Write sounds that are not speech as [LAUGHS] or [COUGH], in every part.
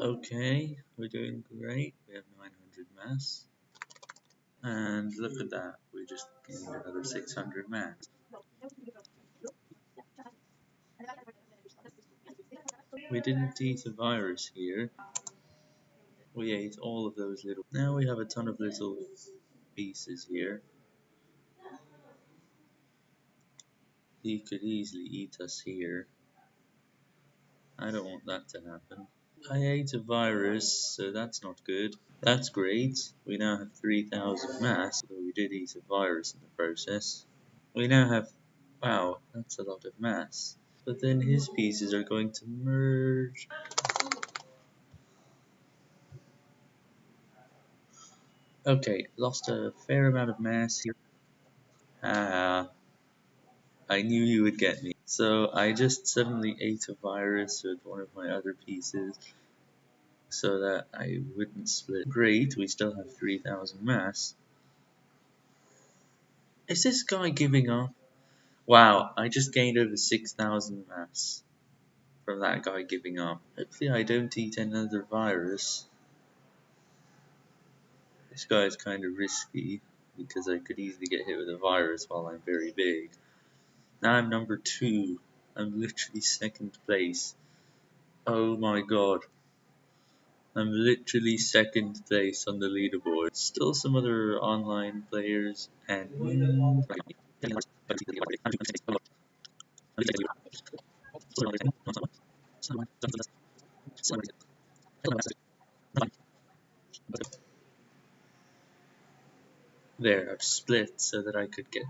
Okay, we're doing great. We have 900 mass. And look at that, we just gained another 600 mass. We didn't eat a virus here. We ate all of those little... Now we have a ton of little pieces here. He could easily eat us here. I don't want that to happen. I ate a virus, so that's not good. That's great. We now have 3000 mass, although we did eat a virus in the process. We now have... Wow, that's a lot of mass. But then his pieces are going to merge. Okay, lost a fair amount of mass here. Ah, I knew you would get me. So I just suddenly ate a virus with one of my other pieces so that I wouldn't split. Great, we still have 3000 mass. Is this guy giving up? Wow, I just gained over 6000 mass from that guy giving up. Hopefully I don't eat another virus. This guy is kind of risky because I could easily get hit with a virus while I'm very big. Now I'm number two. I'm literally second place. Oh my god. I'm literally second place on the leaderboard. Still some other online players and there I've split so that I could get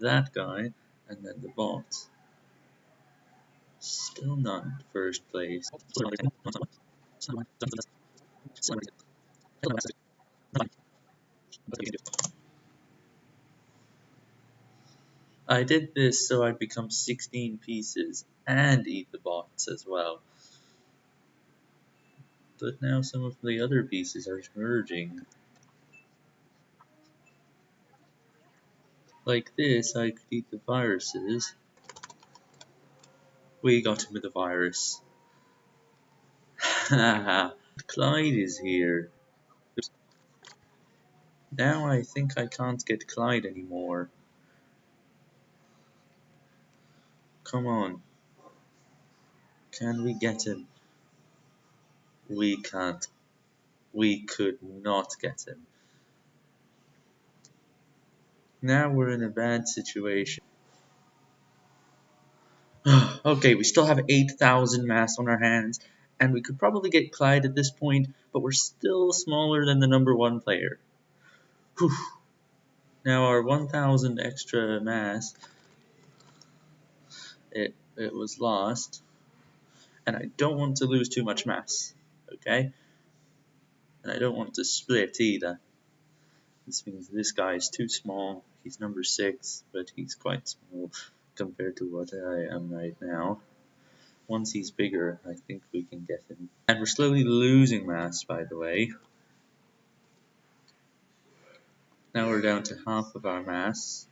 that guy and then the bot. Still not first place. I did this so I'd become 16 pieces and eat the bots as well. But now some of the other pieces are merging. Like this, I could eat the viruses. We got him with the virus. Haha, [LAUGHS] Clyde is here. Now I think I can't get Clyde anymore. Come on. Can we get him? We can't. We could not get him. Now we're in a bad situation. [SIGHS] okay, we still have 8,000 mass on our hands, and we could probably get Clyde at this point, but we're still smaller than the number one player. Whew. Now our 1,000 extra mass, it, it was lost, and I don't want to lose too much mass, okay? And I don't want to split either. This means this guy is too small. He's number 6, but he's quite small compared to what I am right now. Once he's bigger, I think we can get him. And we're slowly losing mass, by the way. Now we're down to half of our mass,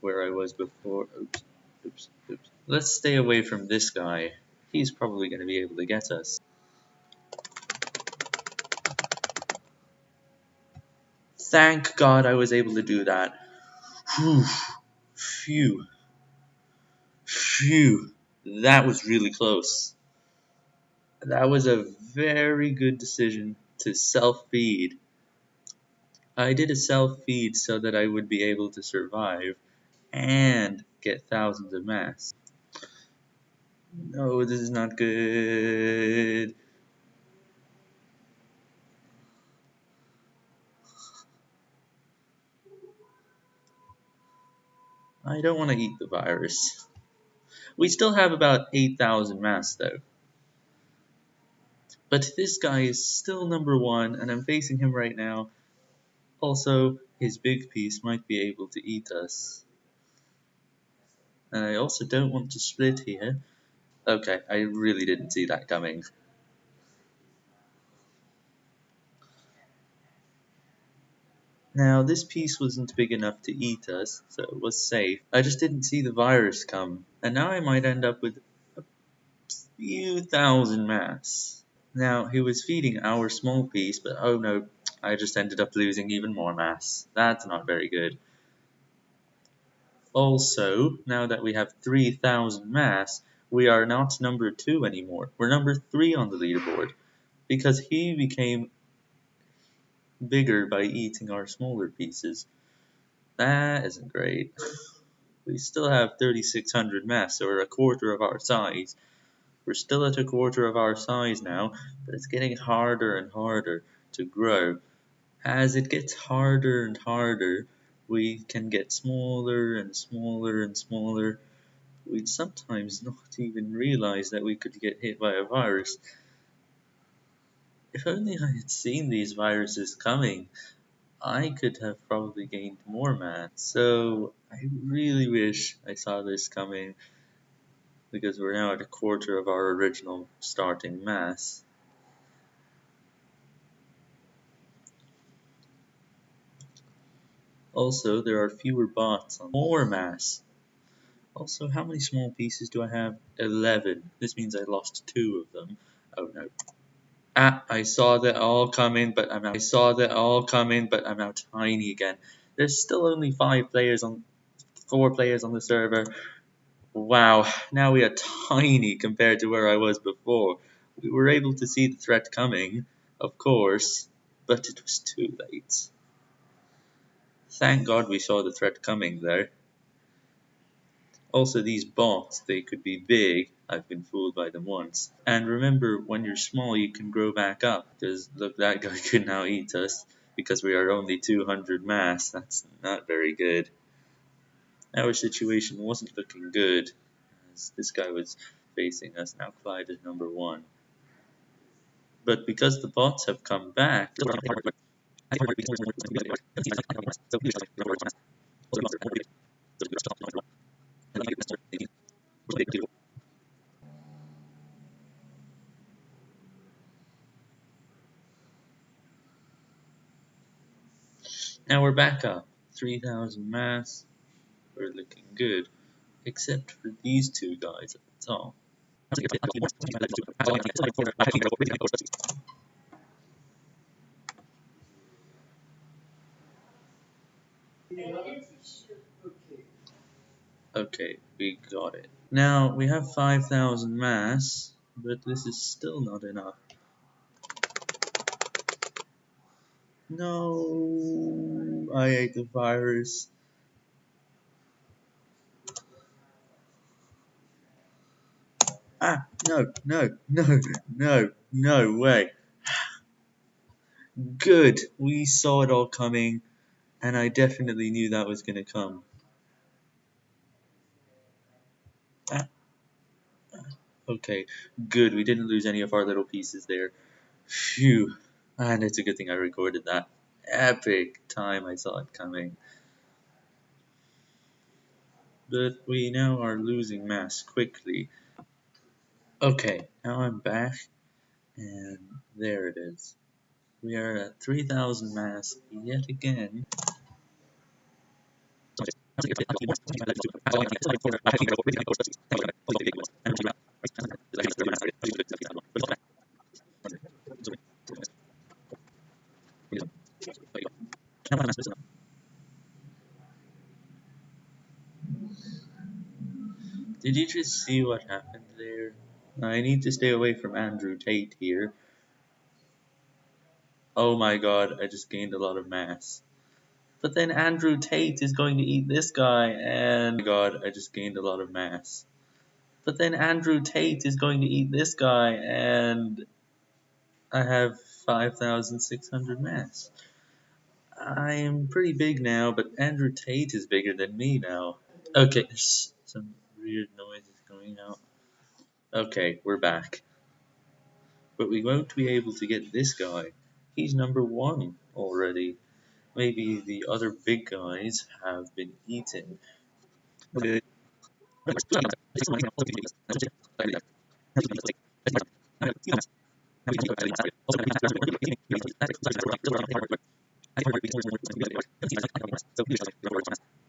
where I was before. Oops, oops, oops. Let's stay away from this guy. He's probably going to be able to get us. Thank God I was able to do that. Whew. Phew. Phew. That was really close. That was a very good decision to self-feed. I did a self-feed so that I would be able to survive and get thousands of mass. No, this is not good. I don't want to eat the virus. We still have about 8,000 mass though. But this guy is still number one and I'm facing him right now. Also, his big piece might be able to eat us. And I also don't want to split here. Okay, I really didn't see that coming. Now, this piece wasn't big enough to eat us, so it was safe. I just didn't see the virus come, and now I might end up with a few thousand mass. Now, he was feeding our small piece, but oh no, I just ended up losing even more mass. That's not very good. Also, now that we have 3000 mass, we are not number 2 anymore. We're number 3 on the leaderboard because he became bigger by eating our smaller pieces. That isn't great. [LAUGHS] We still have 3600 mass, or a quarter of our size. We're still at a quarter of our size now, but it's getting harder and harder to grow. As it gets harder and harder, we can get smaller and smaller and smaller. We'd sometimes not even realize that we could get hit by a virus. If only I had seen these viruses coming, I could have probably gained more mass. So I really wish I saw this coming because we're now at a quarter of our original starting mass. Also, there are fewer bots on more mass. Also, how many small pieces do I have? 11. This means I lost two of them. Oh no. Ah, I saw that all coming, but I'm now, I saw that all coming, but I'm now tiny again. There's still only five players on, four players on the server. Wow, now we are tiny compared to where I was before. We were able to see the threat coming, of course, but it was too late. Thank God we saw the threat coming there. Also, these bots, they could be big. I've been fooled by them once. And remember, when you're small, you can grow back up. Because, look, that guy [LAUGHS] could now eat us because we are only 200 mass. That's not very good. Our situation wasn't looking good as this guy was facing us. Now Clyde is number one. But because the bots have come back, [LAUGHS] [LAUGHS] now we're back up. 3000 mass. We're looking good. Except for these two guys at the top. Okay, we got it. Now, we have 5,000 mass, but this is still not enough. No, I ate the virus. Ah, no, no, no, no, no way. [SIGHS] Good, we saw it all coming, and I definitely knew that was going to come. Okay, good. We didn't lose any of our little pieces there. Phew. And it's a good thing I recorded that. Epic time I saw it coming. But we now are losing mass quickly. Okay, now I'm back. And there it is. We are at 3000 mass yet again. Did you just see what happened there? I need to stay away from Andrew Tate here. Oh my god, I just gained a lot of mass. But then Andrew Tate is going to eat this guy, and god, I just gained a lot of mass. But then Andrew Tate is going to eat this guy, and I have 5,600 mass. I am pretty big now, but Andrew Tate is bigger than me now. Okay, some weird noises going out. Okay, we're back. But we won't be able to get this guy. He's number one already. Maybe the other big guys have been eaten. Okay. [LAUGHS]